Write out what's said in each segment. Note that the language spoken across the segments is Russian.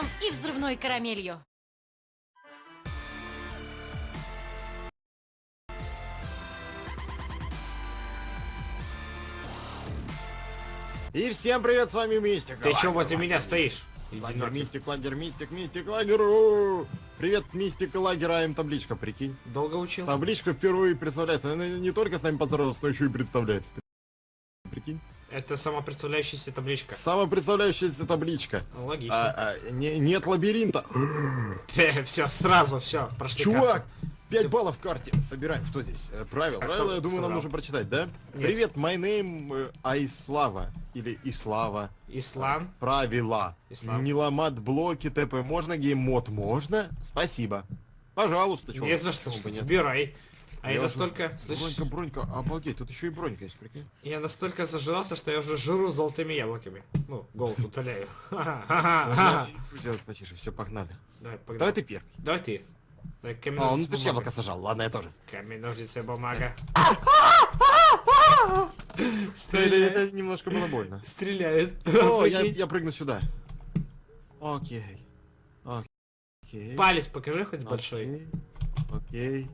бензином и взрывной карамелью. И всем привет, с вами Мистик. Ты чё возле меня стоишь? Лагер. Мистик, Лагер, Мистик, Мистик, Лагер. Привет, Мистик и Лагер, а им табличка, прикинь. Долго учил? Табличка впервые представляется. Она не только с нами поздоровалась, но еще и представляется. Ты. Это самопредставляющаяся табличка. Самопредставляющаяся табличка. Логично. А, а, не- нет лабиринта. все, сразу, все, прошли Чувак, карту. 5 баллов в карте. Собираем. Что здесь? Э, Правила. А Правила, что я думаю, нам собрал? нужно прочитать, да? Нет. Привет, my name э, Айслава. Или Ислава. Ислам. Правила. Ислам. Не ломать блоки, ТП можно, гейммод можно? Спасибо. Пожалуйста, чё Не за что, нет? выбирай. А я, Я настолько, уже- слышишь, Бронька, бронька, обалдеть, тут еще и бронька есть, прикинь. я настолько зажрался, что я уже жру золотыми яблоками. Ну, голос утоляю. Сделать потише, все, погнали. Давай, погнали. Давай ты первый. Давай ты. Давай, камень, А, ну ножницы, ты бумага. яблоко сажал, ладно, я тоже. Камень, ножницы, бумага. Стреляет. это немножко было больно. Стреляет. О, я, я прыгну сюда. Окей. Окей. Палец покажи хоть большой. Окей.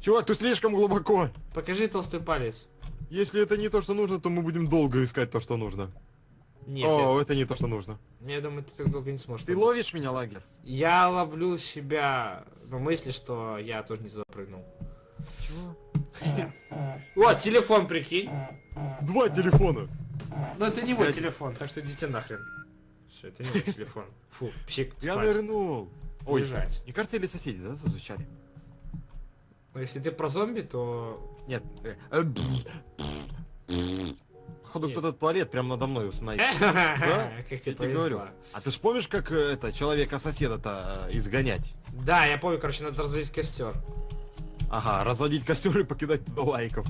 Чувак, ты слишком глубоко. Покажи толстый палец. Если это не то, что нужно, то мы будем долго искать то, что нужно. Нет, О, это не то, что нужно. я, я думаю, ты так долго не сможешь. Ты ловишь меня, лагерь? Я ловлю себя в мысли, что я тоже не туда прыгнул. Чего? О, телефон, прикинь. Два телефона. Но это не мой Я- телефон, так что идите нахрен. Все, это не мой телефон. Фу, псих, Я нырнул. Ой, Лежать. не кажется, или соседи, да, зазвучали? Но если ты про зомби, то... Нет. э, э, Походу, Нет. кто-то туалет прямо надо мной установил. Как Я тебе говорю. А ты ж помнишь, как э, это человека-соседа-то изгонять? Да, я помню, короче, надо разводить костер. Ага, разводить костер и покидать туда лайков.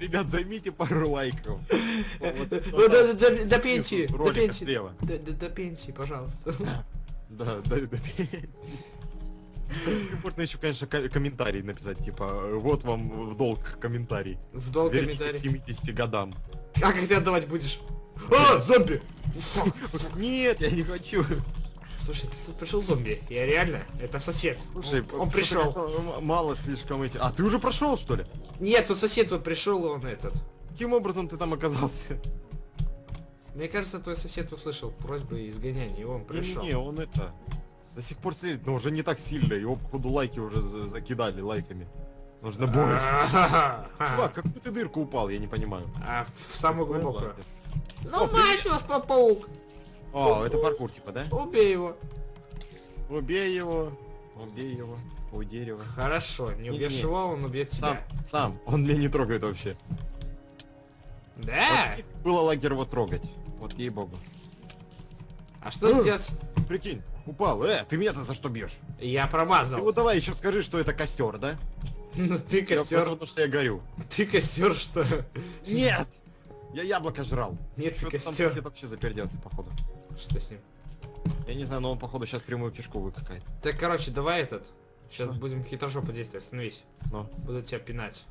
Ребят, займите пару лайков. Ну, до, до- до- до пенсии, до пенсии. До, до- до пенсии, пожалуйста. Да, да, да. Можно еще, конечно, ко- комментарий написать, типа, вот вам в долг комментарий. В долг Верните к комментарий. 70 годам. А как ты отдавать будешь? А, зомби! Нет, я не хочу. Слушай, тут пришел зомби. Я реально, это сосед. Слушай, он, он пришел. Мало слишком эти... А, ты уже прошел, что ли? Нет, тут сосед вот пришел, он этот. Каким образом ты там оказался? Мне кажется, твой сосед услышал просьбы изгоняния, и он пришел. Не-не-не, он это... До сих пор сидит, но уже не так сильно. Его, походу, лайки уже за- закидали лайками. Нужно больше. Чувак, какую ты дырку упал, я не понимаю. А в самую глубокую. Ну, мать вас, паук! О, это паркур, типа, да? Убей его. Убей его. Убей его. У дерева. Хорошо, не убьешь его, он убьет Сам, тебя. сам. Он меня не трогает вообще. Да? Было лагерь его трогать. Вот ей-богу. А что сделать? Прикинь, упал. Э, ты меня-то за что бьешь? Я Ты промазал. вот давай еще скажи, что это костер, да? Ну ты Я костер. потому что я горю. Ты костер, что? Нет! Я яблоко жрал. Нет, ты Что-то там костер. сосед вообще заперделся, походу. Что с ним? Я не знаю, но он, походу, сейчас прямую кишку выкакает. Так, короче, давай этот. Сейчас Что? будем хитрожопо действовать. Остановись. Но. Буду тебя пинать.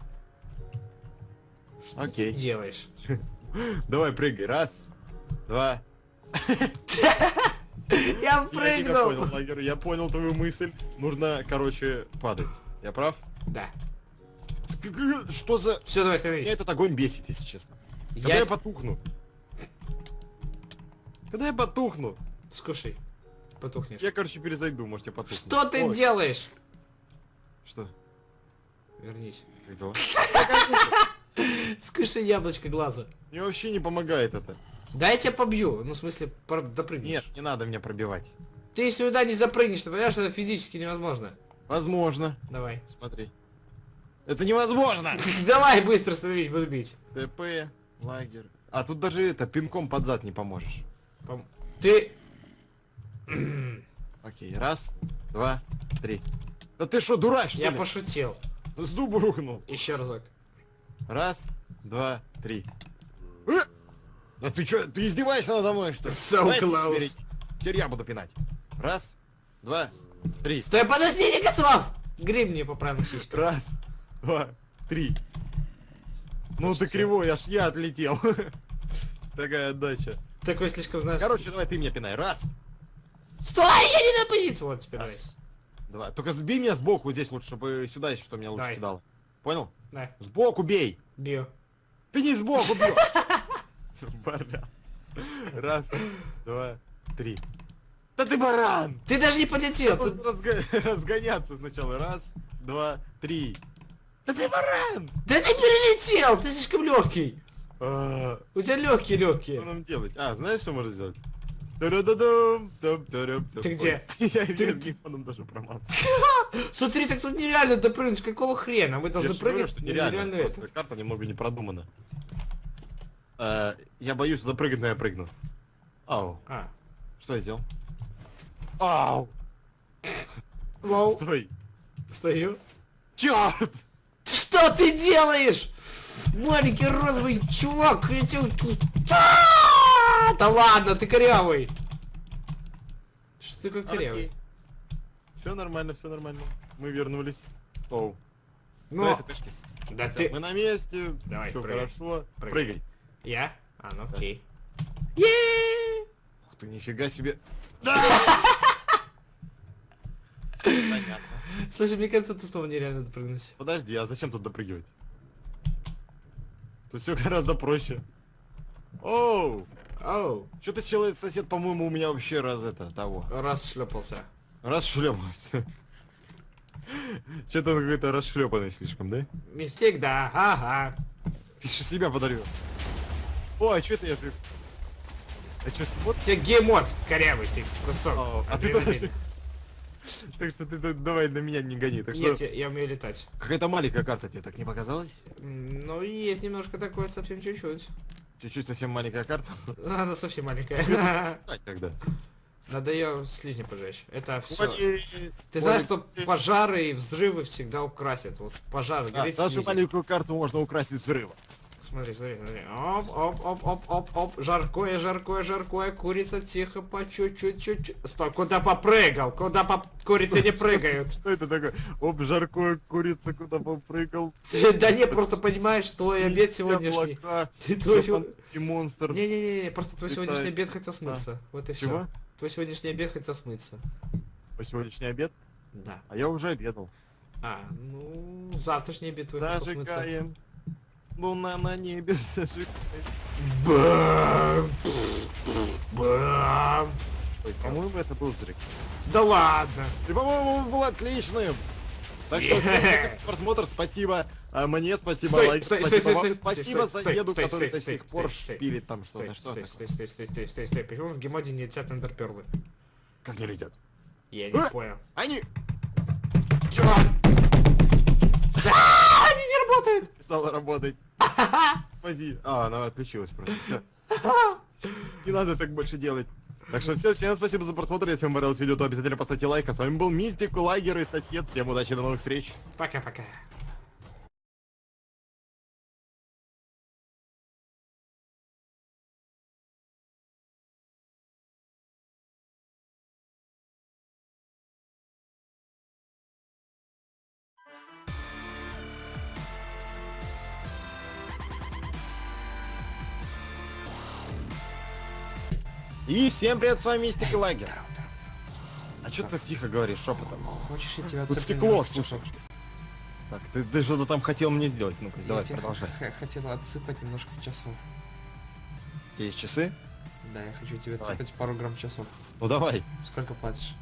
Что Окей. ты делаешь? Давай, прыгай. Раз, два. Я Я тебя понял, лагерь. Я понял твою мысль. Нужно, короче, падать. Я прав? Да. Что за... Все, давай Меня остановись. этот огонь бесит, если честно. Когда Я... я потухну? Когда я потухну? Скушай. Потухнешь. Я, короче, перезайду, может, я потухну. Что ты Ой, делаешь? Что? Вернись. Как дела? Скушай яблочко глаза. Мне вообще не помогает это. Да я тебя побью. Ну, в смысле, допрыгнешь. Нет, не надо меня пробивать. Ты сюда не запрыгнешь, ты понимаешь, это физически невозможно. Возможно. Давай. Смотри. Это невозможно! Давай быстро становись, буду бить. ТП, лагерь. А тут даже это, пинком под зад не поможешь. Пом- Ты... Окей, раз, два, три. Да ты что, дурак, что Я ли? пошутил. С дуба рухнул. Еще разок. Раз, два, три. Да ты что, ты издеваешься надо мной, что ли? So Давай ты close. теперь, теперь я буду пинать. Раз, два, три. Стой, подожди, не готов! Грим мне поправил сиську. Раз, два, три. Ну ты Слушайте. кривой, аж я отлетел. Такая отдача. Такой слишком, знаешь... Короче, давай ты меня пинай. Раз, Стой, я не на позицию! Вот теперь. давай. раз, два. Только сбей меня сбоку здесь вот, чтобы сюда, что, меня лучше Давай. кидало. Понял? Да, Сбоку бей! бью. Ты не сбоку бьешь! Баран. Раз, два, три. Да ты баран! Ты даже не подлетел! Разго- разгоняться сначала. Раз, два, три. Да ты баран! Да ты перелетел! Ты слишком легкий! А, У тебя легкие Что легкие. нам делать? А, знаешь, что можно сделать? Ты где? Я с геймфоном даже промазал. Смотри, так тут нереально допрыгнуть. Какого хрена? Мы должны прыгать. что нереально. карта немного не продумана. Э, Я боюсь туда прыгать, но я прыгну. Ау. А. Что я сделал? Ау! Вау. Стой! Стою. Чёрт! Что ты делаешь? Маленький розовый чувак хотел... А, Да ладно, ты корявый. Что ты такой корявый? Все нормально, все нормально. Мы вернулись. Оу. Ну, это кашкис. да ты... Мы на месте. Давай, все хорошо. Прыгай. Я? А, ну Да. окей. Ух ты, нифига себе. Слушай, мне кажется, ты снова нереально допрыгнуть. Подожди, а зачем тут допрыгивать? Тут все гораздо проще. Оу! Оу, Что-то человек сосед, по-моему, у меня вообще раз это того. раз шлепался. Раз шлепался. Что-то он какой-то расшлепанный слишком, да? Мистик, да, ага. Ты что себя подарил? О, а что это я... А что, вот? Тебе геймод, корявый ты, кусок. А, а ты тоже... Так что ты да- давай на меня не гони. Так Нет, что я, я умею летать. какая-то маленькая карта тебе так не показалась? Ну, есть немножко такое, совсем чуть-чуть. Чуть-чуть совсем маленькая карта. Она совсем маленькая. Тогда. Надо ее слизни поджечь. Это все. Ты знаешь, что пожары и взрывы всегда украсят. Вот пожар Да, горит нашу слизень. маленькую карту можно украсить взрывом. Смотри, смотри, смотри. Оп, оп, оп, оп, оп, оп. Жаркое, жаркое, жаркое. Курица тихо, по чуть-чуть, чуть-чуть. Стой, куда попрыгал? Куда по... Курицы не прыгают? Что это такое? Оп, жаркое курица куда попрыгал. Да не, просто понимаешь, твой обед сегодняшний. Ты твой и монстр. Не-не-не, просто твой сегодняшний обед хотел смыться. Вот и все. Твой сегодняшний обед хотел смыться. По сегодняшний обед? Да. А я уже обедал. А, ну, завтрашний обед твой хотел смыться. Луна на небе зажигает. Бам! Бам! Ой, по-моему, это был взрыв. Да ладно! И, по-моему, был отличным. Так что всем спасибо за просмотр, спасибо а, мне, спасибо Стой, лайк, стой, спасибо стой, стой, спасибо стой, соседу, стой, который стой, до сих пор шпилит там что-то. Что стой, такое? стой, стой, стой, стой, стой, стой. Почему в гемоде не летят эндерперлы? Как не летят? Я не А! понял. Они Они не работают! стало работать. Спаси. А, она отключилась просто. Все. Не надо так больше делать. Так что все, всем спасибо за просмотр. Если вам понравилось видео, то обязательно поставьте лайк. А с вами был Мистик, Лагер и сосед. Всем удачи, до новых встреч. Пока-пока. И всем привет, с вами Мистик и Лагер. А что ты так тихо говоришь шепотом? Хочешь, я тебя Тут стекло, слушай. Так, ты, ты что-то там хотел мне сделать. Ну-ка, давай, продолжай. хотел отсыпать немножко часов. У тебя есть часы? Да, я хочу тебе Давай. отсыпать пару грамм часов. Ну давай. Сколько платишь?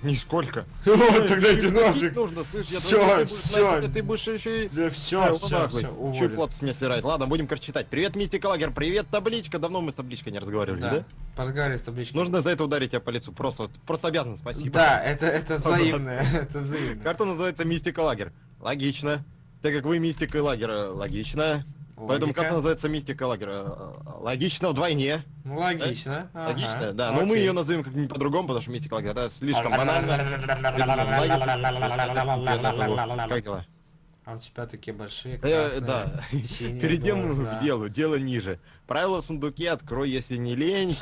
Нисколько. Тогда иди нафиг. нужно, слышь, я Всё, думаю, ты будешь еще и... Да все, вот вот. Чё уволен. плату с меня сырать? Ладно, будем, короче, читать. Привет, Мистик Лагер, привет, табличка. Давно мы с табличкой не разговаривали, да? Подгорю с табличкой. Нужно за это ударить тебя по лицу. Просто, вот, просто обязан, спасибо. Да, это, это взаимно, это взаимно. Карта называется Мистик и Лагер. Логично. Так как вы Мистик и Лагер, э, логично. Поэтому карта называется Мистик и Лагер. э, Логично вдвойне. Ну, логично. ага, Логично, да. Но мы окей. ее назовем как-нибудь по-другому, потому что Мистик и Лагер, это слишком банально. Как дела? А у тебя такие большие, Э, красные, Да. Перейдем к делу. Дело ниже. Правила в сундуке открой, если не лень.